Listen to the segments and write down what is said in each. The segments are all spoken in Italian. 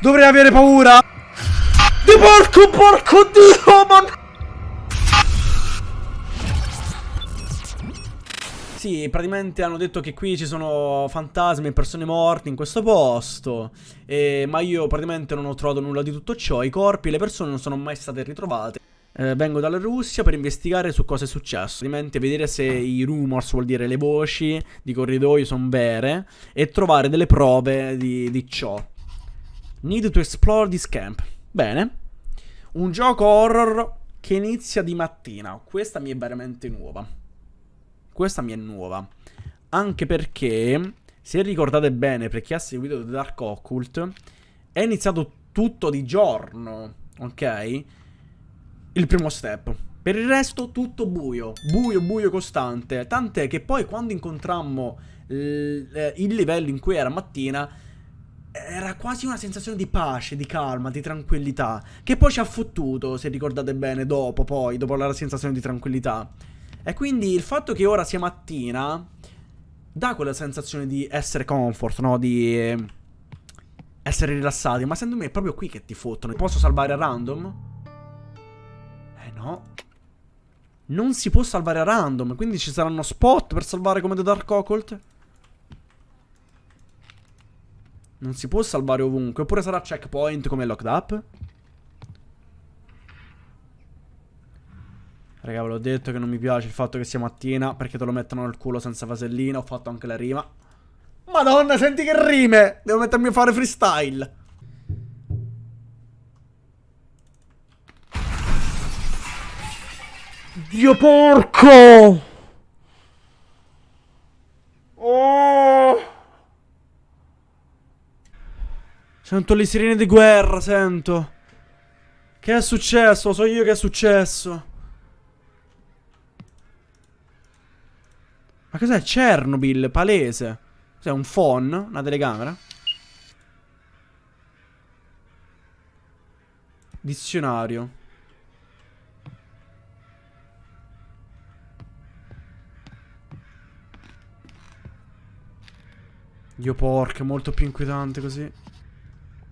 Dovrei avere paura? Di porco, porco dio, man... Sì, praticamente hanno detto che qui ci sono fantasmi e persone morte in questo posto. E, ma io praticamente non ho trovato nulla di tutto ciò. I corpi e le persone non sono mai state ritrovate. Eh, vengo dalla Russia per investigare su cosa è successo. Praticamente vedere se i rumors, vuol dire le voci di corridoio, sono vere. E trovare delle prove di, di ciò. Need to explore this camp. Bene. Un gioco horror che inizia di mattina. Questa mi è veramente nuova. Questa mi è nuova. Anche perché, se ricordate bene, per chi ha seguito The Dark Occult, è iniziato tutto di giorno, ok? Il primo step. Per il resto tutto buio, buio, buio costante. Tant'è che poi quando incontrammo il livello in cui era mattina, era quasi una sensazione di pace, di calma, di tranquillità. Che poi ci ha fottuto, se ricordate bene, dopo, poi, dopo la sensazione di tranquillità. E quindi il fatto che ora sia mattina dà quella sensazione di essere comfort, no? Di essere rilassati. Ma secondo me è proprio qui che ti fottono. Posso salvare a random? Eh no. Non si può salvare a random. Quindi ci saranno spot per salvare come The Dark Occult? Non si può salvare ovunque. Oppure sarà checkpoint come Locked Up? Raga, ve l'ho detto che non mi piace il fatto che sia mattina perché te lo mettono nel culo senza vasellina. Ho fatto anche la rima. Madonna, senti che rime! Devo mettermi a fare freestyle. Dio porco! Oh! Sento le sirene di guerra, sento. Che è successo? So io che è successo. Ma cos'è? Chernobyl, palese. Cos'è un phone? Una telecamera? Dizionario. Dio porca, molto più inquietante così.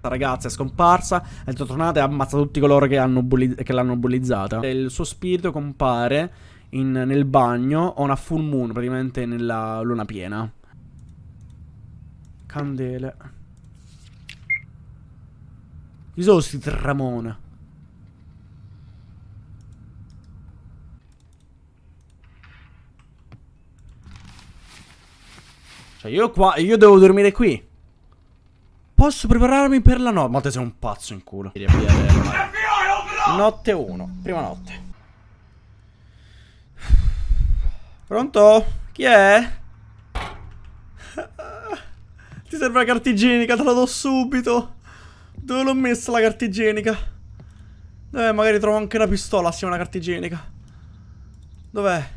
Ragazza è scomparsa, è tornata e ha ammazzato tutti coloro che, l'hanno bullizzata. Il suo spirito compare in, nel bagno ho una full moon, praticamente nella luna piena. Candele. Chi sono sti Ramone? Cioè io qua, io devo dormire qui. Posso prepararmi per la notte. Ma te sei un pazzo in culo. Notte 1, prima notte. Pronto? Chi è? Ti serve la carta igienica, te la do subito. Dove l'ho messa la carta igienica? Eh, magari trovo anche una pistola assieme alla carta igienica. Dov'è?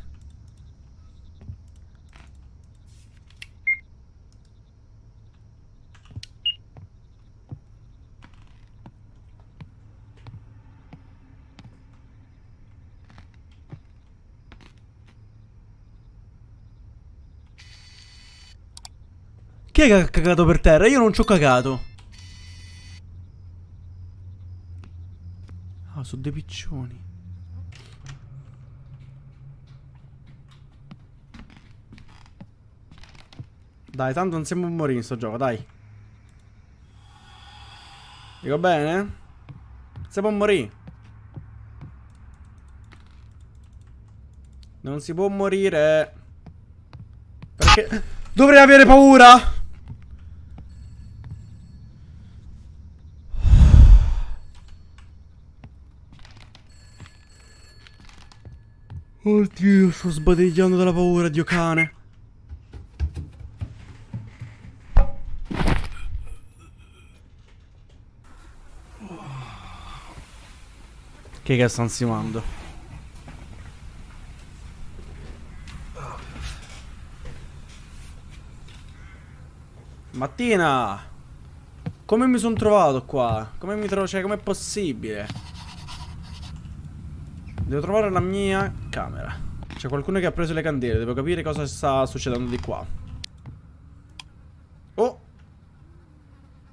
Chi è che ha cagato per terra? Io non ci ho cagato. Ah, sono dei piccioni. Dai, tanto non siamo a morire in sto gioco, dai. Dico bene? Siamo a morire. Non si può morire. Perché... Dovrei avere paura? Oddio, sto sbadigliando dalla paura, dio cane. Che che sta ansimando? Mattina! Come mi sono trovato qua? Come mi trovo? Cioè, com'è possibile? Devo trovare la mia camera. C'è qualcuno che ha preso le candele. Devo capire cosa sta succedendo di qua. Oh!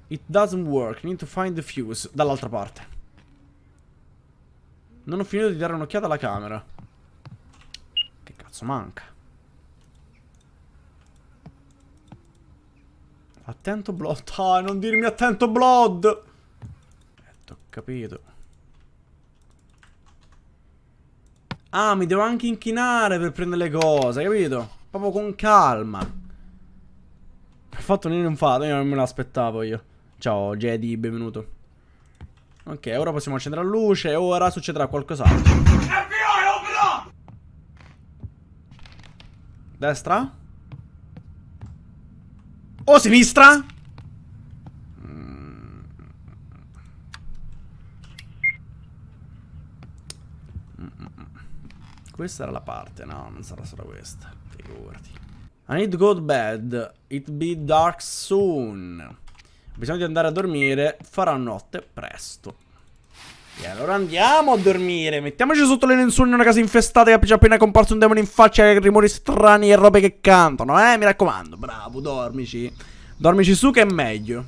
It doesn't work. Need to find the fuse. Dall'altra parte. Non ho finito di dare un'occhiata alla camera. Che cazzo manca? Attento Blood. Ah, non dirmi attento Blood. Eh, ho capito. Ah, mi devo anche inchinare per prendere le cose, capito? Proprio con calma. Ho fatto un fatto, io non me l'aspettavo io. Ciao Jedi, benvenuto. Ok, ora possiamo accendere la luce ora succederà qualcos'altro. Destra? O sinistra? Questa era la parte, no, non sarà solo questa. Figurati. I need to go to bed. It be dark soon. Bisogna di andare a dormire. Farà notte presto. E allora andiamo a dormire. Mettiamoci sotto le lenzuola in una casa infestata che ci appena comparso un demone in faccia e rumori strani e robe che cantano, eh? Mi raccomando. Bravo, dormici. Dormici su che è meglio.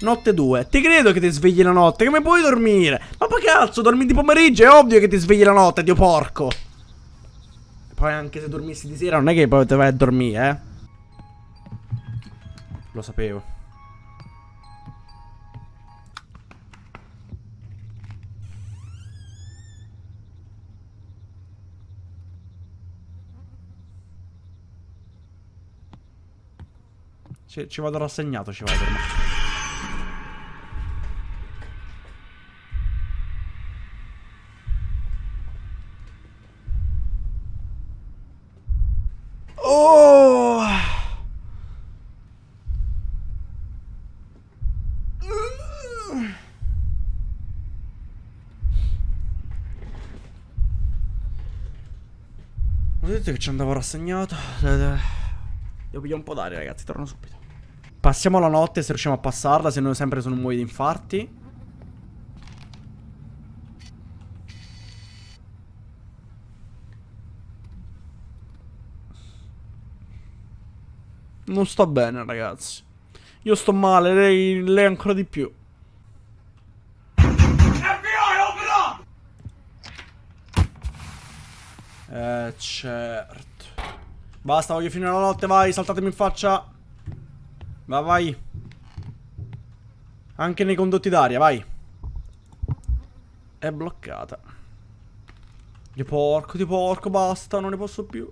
Notte 2. Ti credo che ti svegli la notte. Come puoi dormire? Ma poi cazzo, dormi di pomeriggio. È ovvio che ti svegli la notte, dio porco. Poi anche se dormissi di sera non è che poi te vai a dormire, eh. Lo sapevo. Ci, ci vado rassegnato, ci vado ormai. Oh! Ho detto che ci andavo rassegnato. Devo pigliare un po' d'aria, ragazzi. Torno subito. Passiamo la notte se riusciamo a passarla. Se no, sempre sono muoio di infarti. Non sto bene, ragazzi. Io sto male, lei, lei ancora di più. Eh, certo. Basta, voglio finire la notte, vai, saltatemi in faccia. Va, vai. Anche nei condotti d'aria, vai. È bloccata. Di porco, di porco, basta, non ne posso più.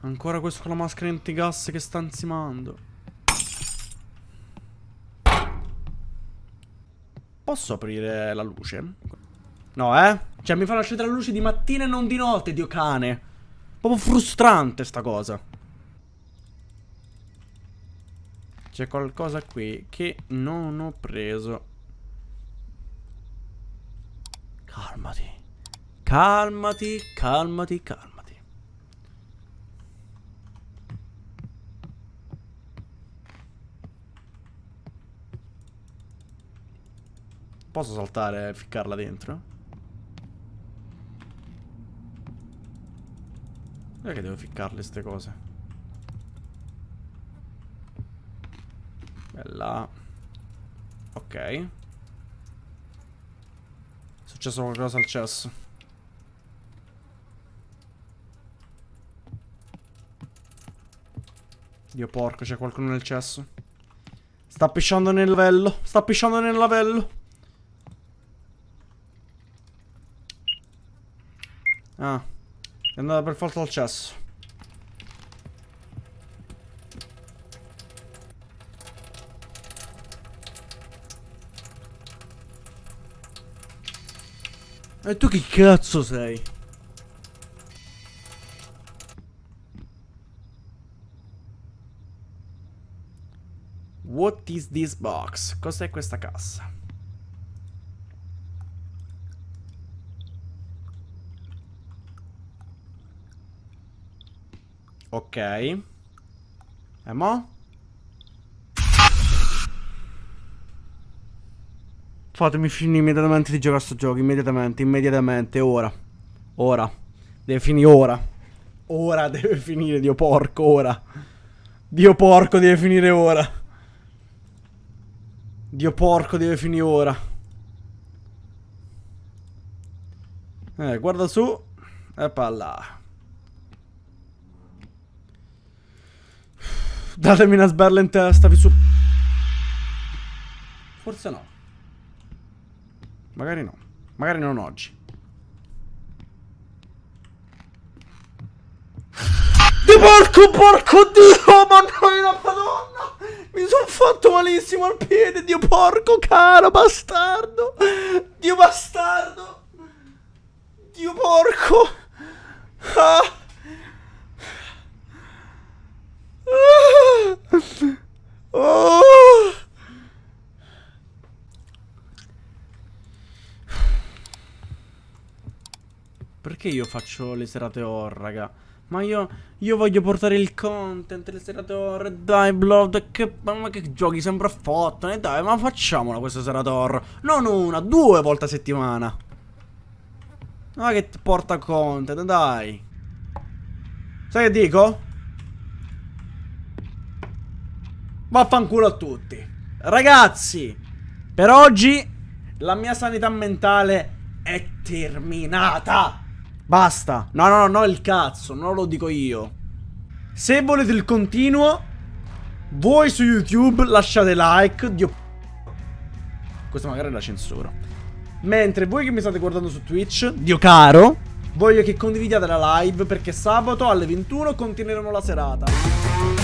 Ancora questo con la maschera antigas che sta ansimando. Posso aprire la luce? No, eh? Cioè, mi fanno accendere la luce di mattina e non di notte, dio cane. Proprio frustrante sta cosa. C'è qualcosa qui che non ho preso. Calmati. Calmati, calmati, calmati. Posso saltare e ficcarla dentro? Che devo ficcarle queste cose? Bella. Ok. È successo qualcosa al cesso. Dio porco, c'è qualcuno nel cesso. Sta pisciando nel lavello. Sta pisciando nel lavello. Ah. È andata per forza al cesso. E tu chi cazzo sei? What is this box? Cos'è questa cassa? Ok. E mo? Fatemi finire immediatamente di giocare a sto gioco. Immediatamente, immediatamente, ora. Ora. Deve finire ora. Ora deve finire, Dio porco, ora. Dio porco deve finire ora. Dio porco deve finire ora. Eh, guarda su. E là. Datemi una sberla in testa, vi su... Forse no. Magari no. Magari non oggi. Di porco, porco dio, madonna, madonna. Mi sono fatto malissimo al piede, dio porco, caro bastardo. Dio bastardo. Dio porco. Ah. Perché io faccio le serate horror, raga? Ma io, io voglio portare il content, le serate horror, dai, Blood, che, ma che giochi sempre a fottone, dai, ma facciamola questa serata horror. Non una, due volte a settimana. Ma che porta content, dai. Sai che dico? Vaffanculo a tutti. Ragazzi, per oggi la mia sanità mentale è terminata. Basta. No, no, no, il cazzo, non lo dico io. Se volete il continuo, voi su YouTube lasciate like. Dio... Questa magari è la censura. Mentre voi che mi state guardando su Twitch, Dio caro, voglio che condividiate la live perché sabato alle 21 continueremo la serata.